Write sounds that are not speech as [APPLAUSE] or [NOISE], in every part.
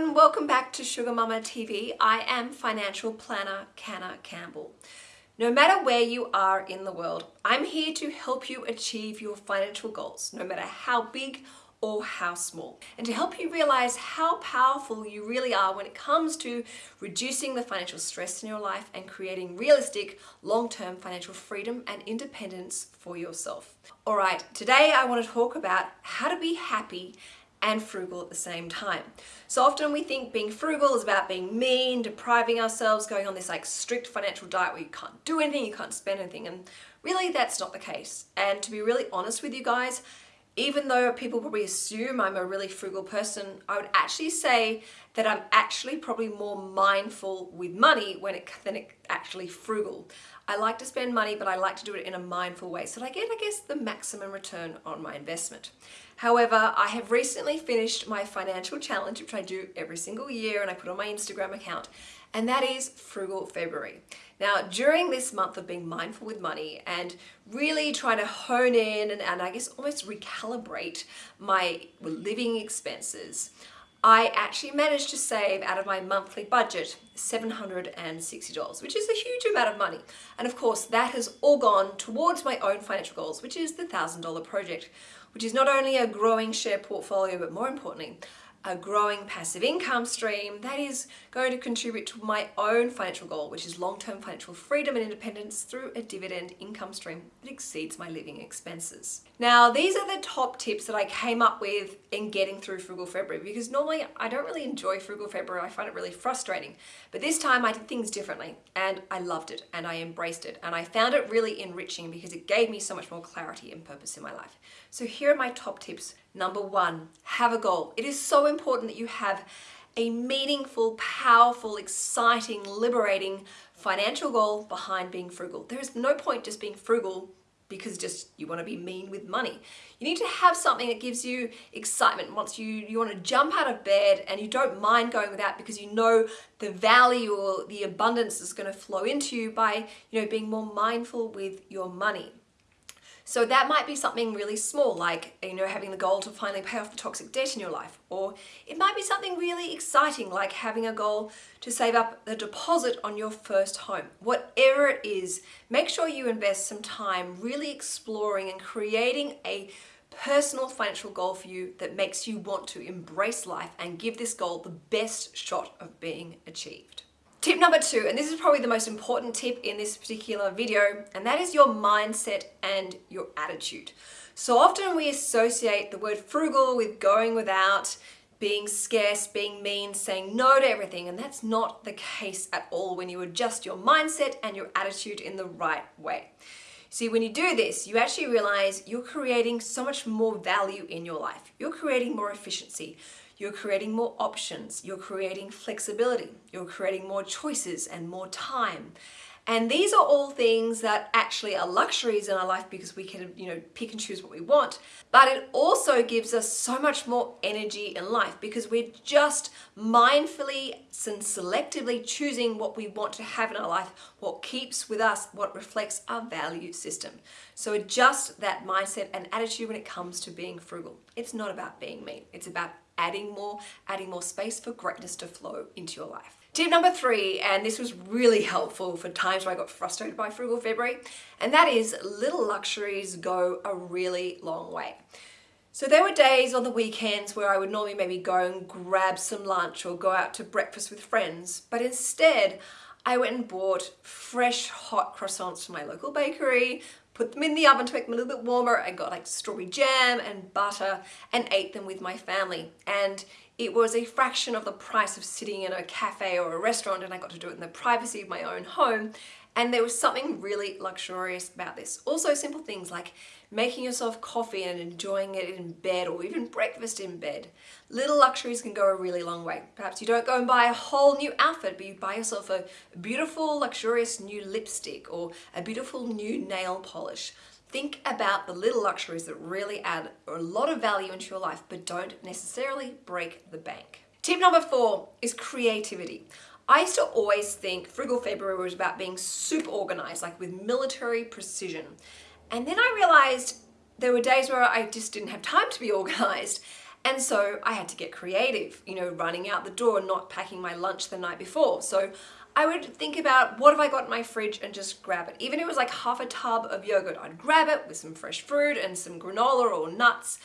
everyone, welcome back to Sugar Mama TV. I am financial planner Canna Campbell. No matter where you are in the world, I'm here to help you achieve your financial goals, no matter how big or how small, and to help you realize how powerful you really are when it comes to reducing the financial stress in your life and creating realistic long-term financial freedom and independence for yourself. All right, today I want to talk about how to be happy and frugal at the same time. So often we think being frugal is about being mean, depriving ourselves, going on this like strict financial diet where you can't do anything, you can't spend anything, and really that's not the case. And to be really honest with you guys, even though people probably assume I'm a really frugal person, I would actually say that I'm actually probably more mindful with money when it, than it actually frugal. I like to spend money, but I like to do it in a mindful way so that I get, I guess, the maximum return on my investment. However, I have recently finished my financial challenge, which I do every single year and I put on my Instagram account, and that is Frugal February. Now, during this month of being mindful with money and really trying to hone in and, and I guess almost recalibrate my living expenses, I actually managed to save out of my monthly budget $760, which is a huge amount of money. And of course, that has all gone towards my own financial goals, which is the $1,000 project, which is not only a growing share portfolio, but more importantly, a growing passive income stream that is going to contribute to my own financial goal, which is long-term financial freedom and independence through a dividend income stream that exceeds my living expenses. Now, these are the top tips that I came up with in getting through Frugal February because normally I don't really enjoy Frugal February. I find it really frustrating. But this time I did things differently and I loved it and I embraced it and I found it really enriching because it gave me so much more clarity and purpose in my life. So here are my top tips Number one, have a goal. It is so important that you have a meaningful, powerful, exciting, liberating financial goal behind being frugal. There is no point just being frugal because just you want to be mean with money. You need to have something that gives you excitement once you, you want to jump out of bed and you don't mind going without because you know the value or the abundance is going to flow into you by you know being more mindful with your money. So that might be something really small, like, you know, having the goal to finally pay off the toxic debt in your life. Or it might be something really exciting, like having a goal to save up the deposit on your first home. Whatever it is, make sure you invest some time really exploring and creating a personal financial goal for you that makes you want to embrace life and give this goal the best shot of being achieved. Tip number two, and this is probably the most important tip in this particular video, and that is your mindset and your attitude. So often we associate the word frugal with going without, being scarce, being mean, saying no to everything, and that's not the case at all when you adjust your mindset and your attitude in the right way. See, when you do this, you actually realize you're creating so much more value in your life. You're creating more efficiency. You're creating more options. You're creating flexibility. You're creating more choices and more time. And these are all things that actually are luxuries in our life because we can, you know, pick and choose what we want. But it also gives us so much more energy in life because we're just mindfully and selectively choosing what we want to have in our life, what keeps with us, what reflects our value system. So adjust that mindset and attitude when it comes to being frugal. It's not about being mean. It's about adding more, adding more space for greatness to flow into your life. Tip number three, and this was really helpful for times where I got frustrated by Frugal February, and that is little luxuries go a really long way. So there were days on the weekends where I would normally maybe go and grab some lunch or go out to breakfast with friends, but instead I went and bought fresh hot croissants from my local bakery, put them in the oven to make them a little bit warmer. I got like strawberry jam and butter and ate them with my family. And it was a fraction of the price of sitting in a cafe or a restaurant and I got to do it in the privacy of my own home and there was something really luxurious about this. Also simple things like making yourself coffee and enjoying it in bed or even breakfast in bed. Little luxuries can go a really long way. Perhaps you don't go and buy a whole new outfit, but you buy yourself a beautiful, luxurious new lipstick or a beautiful new nail polish. Think about the little luxuries that really add a lot of value into your life, but don't necessarily break the bank. Tip number four is creativity. I used to always think Frugal February was about being super organized, like with military precision. And then I realized there were days where I just didn't have time to be [LAUGHS] organized. And so I had to get creative, you know, running out the door, not packing my lunch the night before. So I would think about what have I got in my fridge and just grab it. Even if it was like half a tub of yogurt, I'd grab it with some fresh fruit and some granola or nuts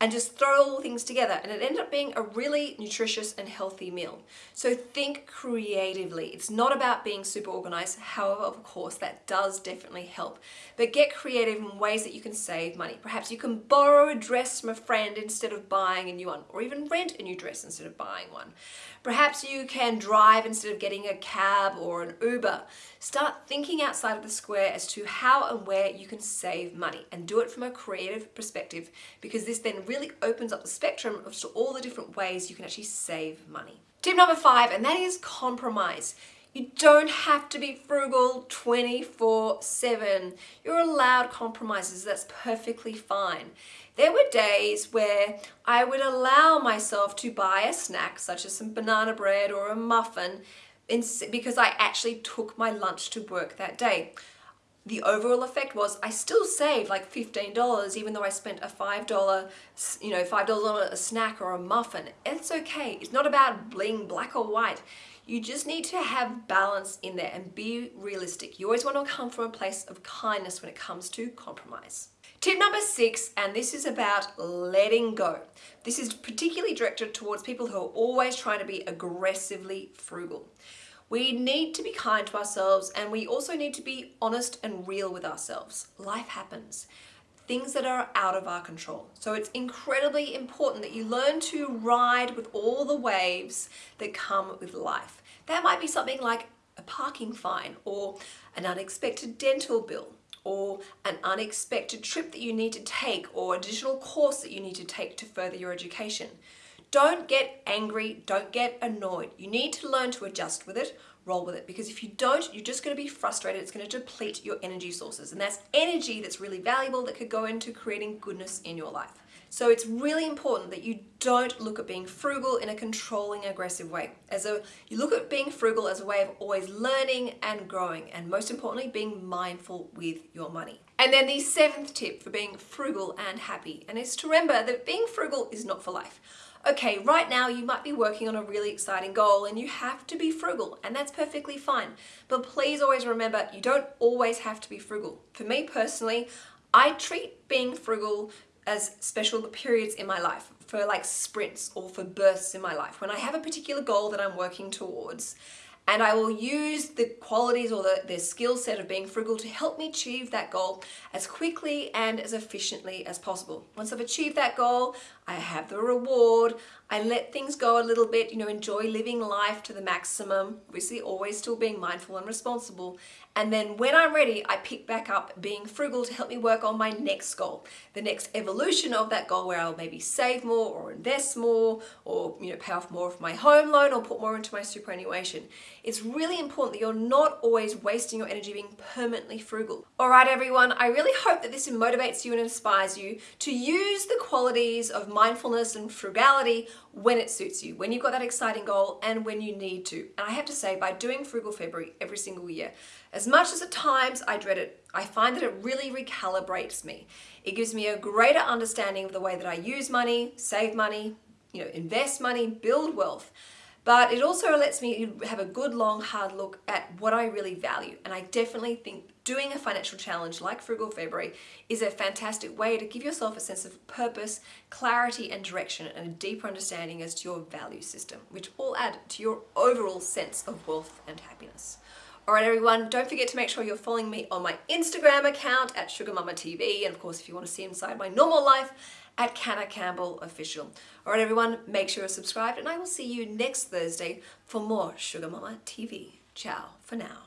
and just throw all things together and it ended up being a really nutritious and healthy meal. So think creatively. It's not about being super organized. However, of course, that does definitely help. But get creative in ways that you can save money. Perhaps you can borrow a dress from a friend instead of buying a new one or even rent a new dress instead of buying one. Perhaps you can drive instead of getting a cab or an Uber. Start thinking outside of the square as to how and where you can save money and do it from a creative perspective because this then really opens up the spectrum of all the different ways you can actually save money. Tip number five, and that is compromise. You don't have to be frugal 24-7. You're allowed compromises, that's perfectly fine. There were days where I would allow myself to buy a snack, such as some banana bread or a muffin, because I actually took my lunch to work that day the overall effect was I still saved like $15 even though I spent a $5, you know, $5 on a snack or a muffin. It's okay. It's not about being black or white. You just need to have balance in there and be realistic. You always want to come from a place of kindness when it comes to compromise. Tip number six, and this is about letting go. This is particularly directed towards people who are always trying to be aggressively frugal. We need to be kind to ourselves and we also need to be honest and real with ourselves. Life happens. Things that are out of our control. So it's incredibly important that you learn to ride with all the waves that come with life. That might be something like a parking fine or an unexpected dental bill or an unexpected trip that you need to take or additional course that you need to take to further your education. Don't get angry, don't get annoyed. You need to learn to adjust with it, roll with it, because if you don't, you're just gonna be frustrated. It's gonna deplete your energy sources. And that's energy that's really valuable that could go into creating goodness in your life. So it's really important that you don't look at being frugal in a controlling, aggressive way. As a, you look at being frugal as a way of always learning and growing, and most importantly, being mindful with your money. And then the seventh tip for being frugal and happy, and is to remember that being frugal is not for life okay, right now you might be working on a really exciting goal and you have to be frugal and that's perfectly fine. But please always remember you don't always have to be frugal. For me personally, I treat being frugal as special periods in my life for like sprints or for bursts in my life. When I have a particular goal that I'm working towards and I will use the qualities or the, the skill set of being frugal to help me achieve that goal as quickly and as efficiently as possible. Once I've achieved that goal, I have the reward, I let things go a little bit, you know, enjoy living life to the maximum, obviously always still being mindful and responsible. And then when I'm ready, I pick back up being frugal to help me work on my next goal, the next evolution of that goal where I'll maybe save more or invest more or, you know, pay off more of my home loan or put more into my superannuation. It's really important that you're not always wasting your energy being permanently frugal. All right, everyone, I really hope that this motivates you and inspires you to use the qualities of mindfulness and frugality when it suits you, when you've got that exciting goal and when you need to. And I have to say, by doing Frugal February every single year, as much as at times I dread it, I find that it really recalibrates me. It gives me a greater understanding of the way that I use money, save money, you know, invest money, build wealth but it also lets me have a good long hard look at what I really value and I definitely think doing a financial challenge like Frugal February is a fantastic way to give yourself a sense of purpose, clarity and direction and a deeper understanding as to your value system which all add to your overall sense of wealth and happiness. Alright everyone, don't forget to make sure you're following me on my Instagram account at Sugar Mama TV and of course if you want to see inside my normal life at Canna Campbell Official. Alright everyone, make sure you're subscribed and I will see you next Thursday for more Sugar Mama TV. Ciao for now.